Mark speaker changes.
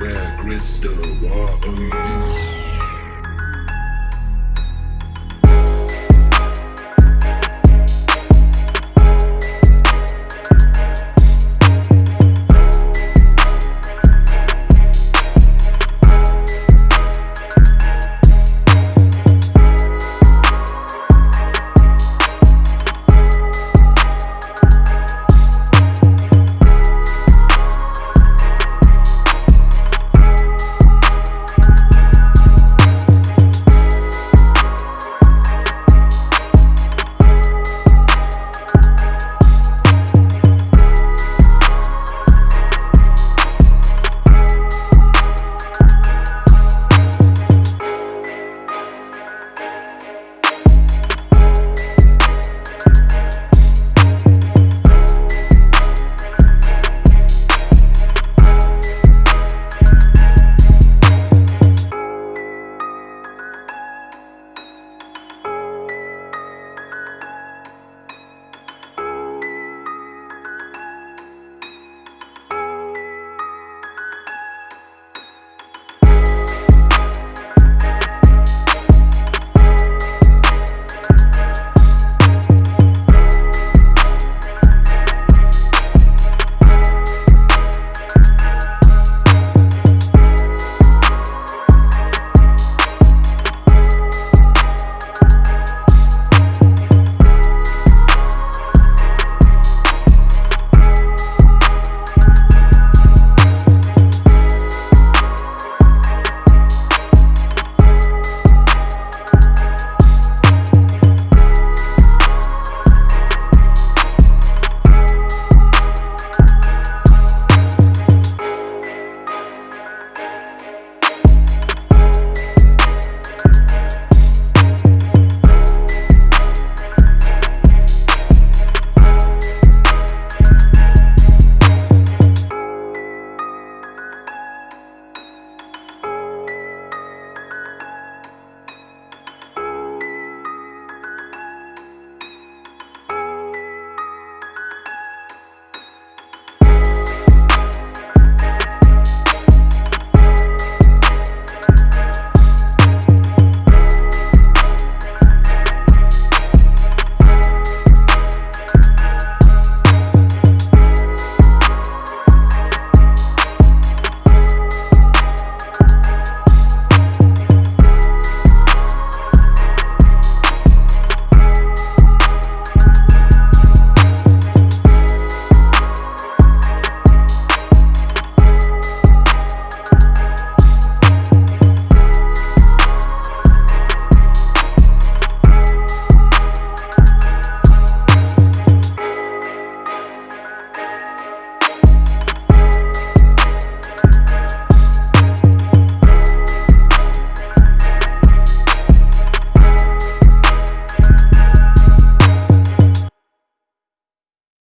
Speaker 1: rare crystal you